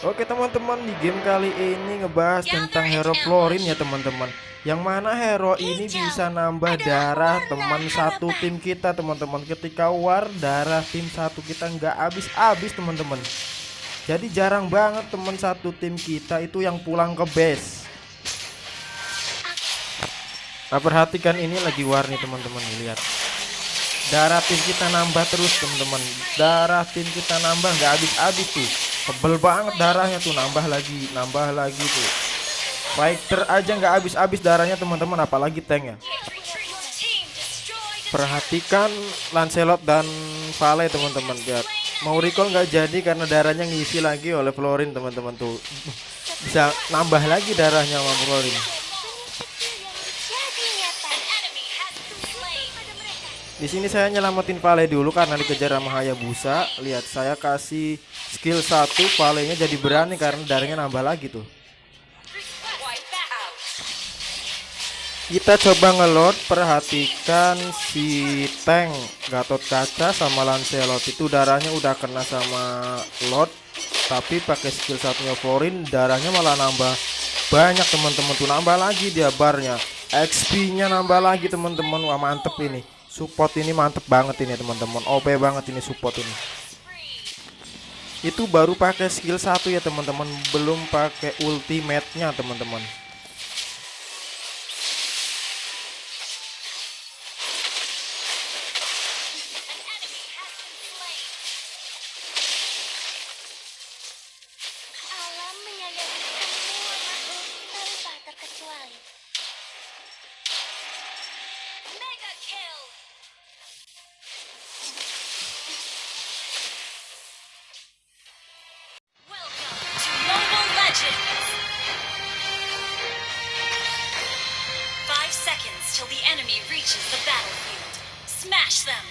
Oke teman-teman di game kali ini ngebahas tentang hero Florin ya teman-teman. Yang mana hero ini bisa nambah darah teman satu tim kita teman-teman. Ketika war darah tim satu kita nggak habis-habis teman-teman. Jadi jarang banget teman satu tim kita itu yang pulang ke base. Nah perhatikan ini lagi war nih teman-teman lihat. Darah tim kita nambah terus teman-teman. Darah tim kita nambah nggak habis-habis tuh Tebel banget darahnya tuh nambah lagi, nambah lagi tuh. Fighter aja nggak habis-habis darahnya teman-teman, apalagi tank ya. Perhatikan Lancelot dan Vale teman-teman lihat. Mau recall nggak jadi karena darahnya ngisi lagi oleh Florin teman-teman tuh. Bisa nambah lagi darahnya sama Florin. Di sini saya nyelamatin Vale dulu karena dikejar sama Hayabusa. Lihat saya kasih skill satu Valenya jadi berani karena darahnya nambah lagi tuh. Kita coba ngelot perhatikan si tank Gatot Kaca sama Lancelot itu darahnya udah kena sama lot tapi pakai skill satunya Florin darahnya malah nambah banyak teman-teman tuh nambah lagi dia barnya XP nya nambah lagi teman-teman wah mantep ini support ini mantep banget ini teman-teman. OP banget ini support ini. Itu baru pakai skill satu ya teman-teman. Belum pakai ultimate nya teman-teman Smash them!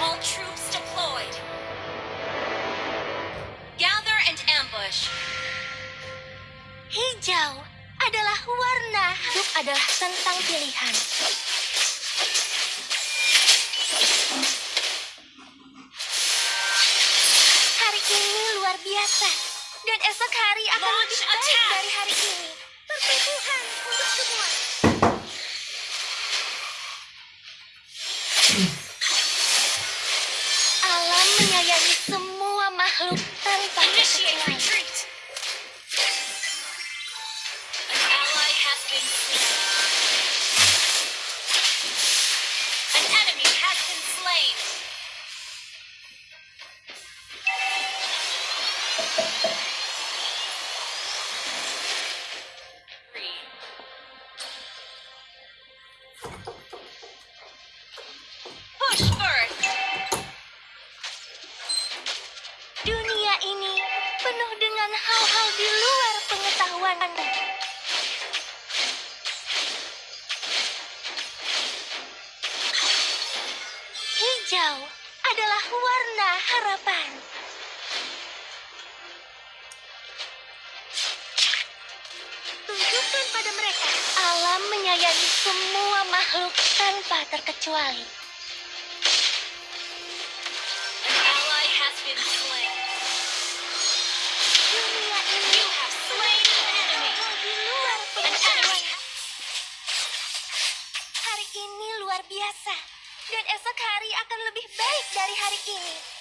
All troops deployed. Gather and ambush. Hijau adalah warna. Hidup adalah tentang pilihan. Hari ini luar biasa. Dan esok hari akan Launch lebih baik attack. dari hari ini. Pertumbuhan untuk semua. Makhluk tanpa terkecuali. Dunia ini luar. Hari ini luar biasa, dan esok hari akan lebih baik dari hari ini.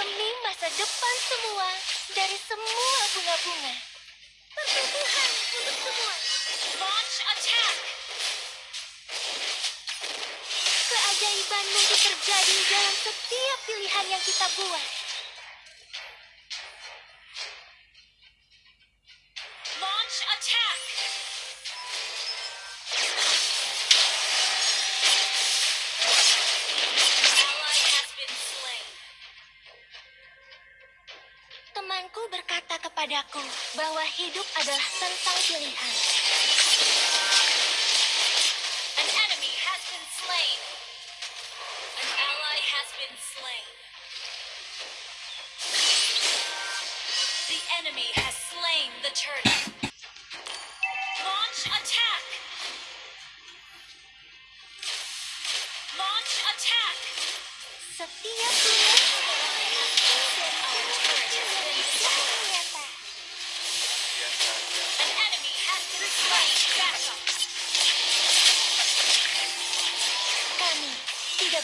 Demi masa depan semua, dari semua bunga-bunga. Pertumbuhan untuk semua. Launch attack. Keajaiban mungkin terjadi dalam setiap pilihan yang kita buat. Bahwa hidup adalah tentang pilihan. An enemy has been slain. An ally has been slain. The enemy has slain the turtle.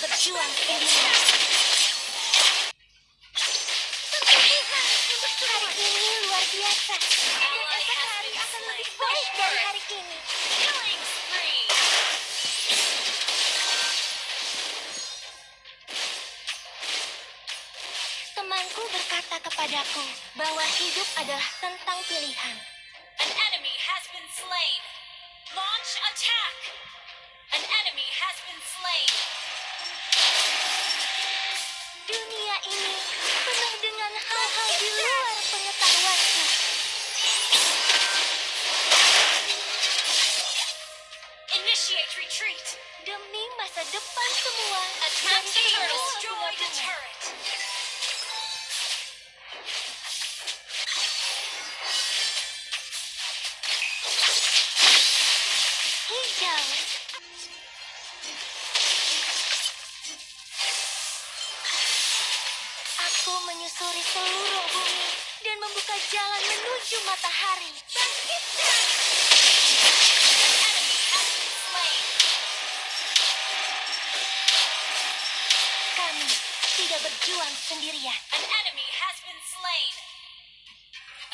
Berjuang sendirian. Hari ini luar biasa. Temanku berkata kepadaku bahwa hidup adalah tentang pilihan. An enemy has been slain. Launch attack. Membuka jalan menuju matahari. Bangkitlah! Kami tidak berjuang sendirian. An enemy has been slain.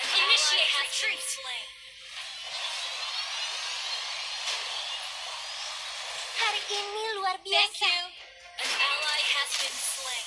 An Initiate retreat. Hari ini luar Thank biasa. you. An ally has been slain.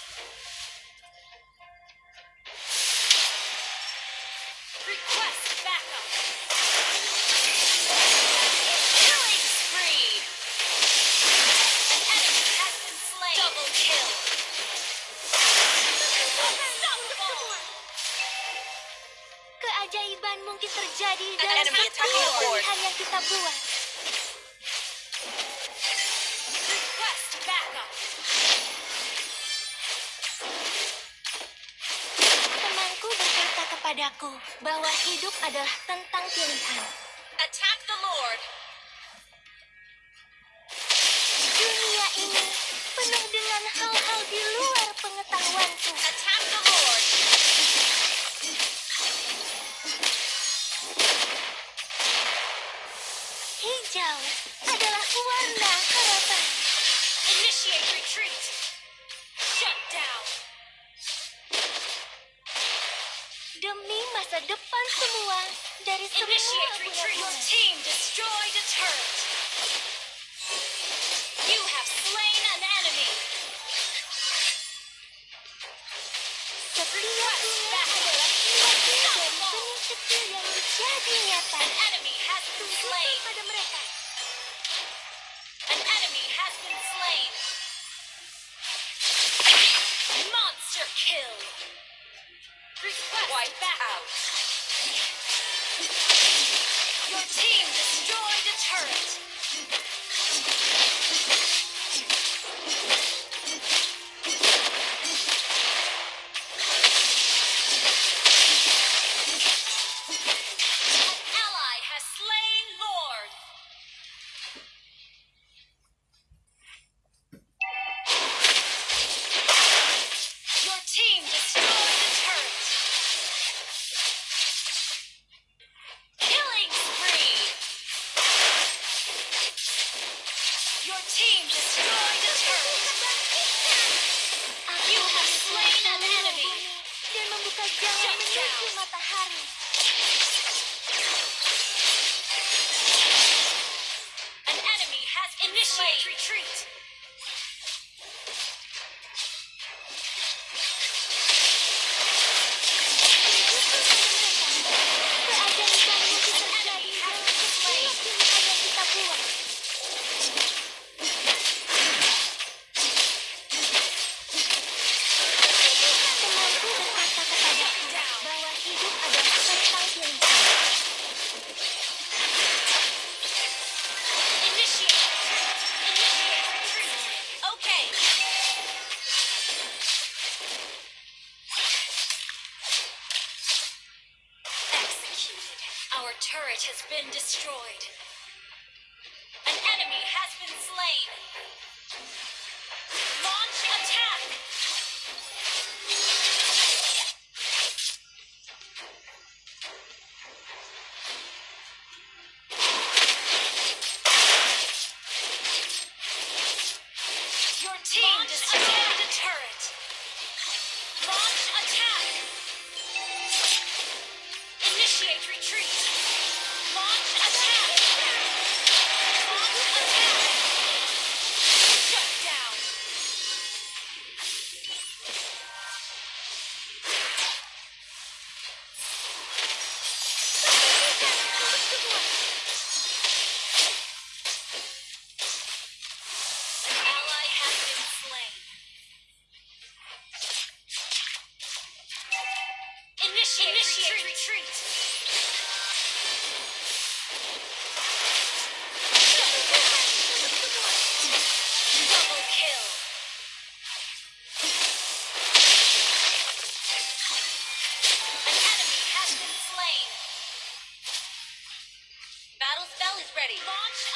Mungkin terjadi An dalam board. pilihan yang kita buat. Temanku berkata kepadaku bahwa hidup adalah tentang pilihan. Demi masa depan semua dari semua Initiate retreat. Your team destroyed a turret. You have slain an enemy. Setiap bunga adalah suatu dan benih kecil yang menjadi nyata. An enemy has been slain. pada mereka An enemy has been slain. Monster kill. Wipe out. Your team destroyed a turret. Dan membuka jalan Shut menuju down. matahari. An enemy has initiate retreat. Destroyed. An enemy has been slain.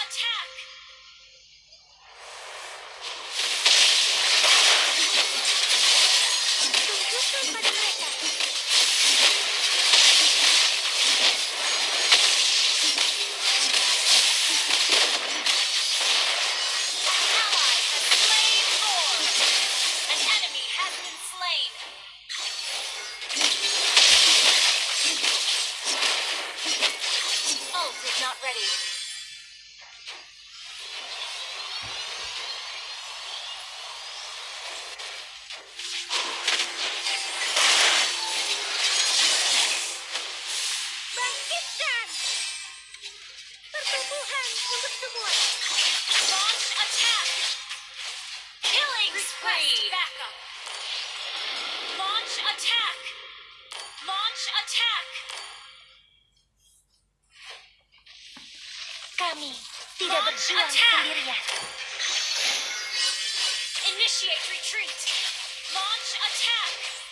Attack. Tidak Launch berjuang attack. sendirian. Initiate retreat. Launch attack.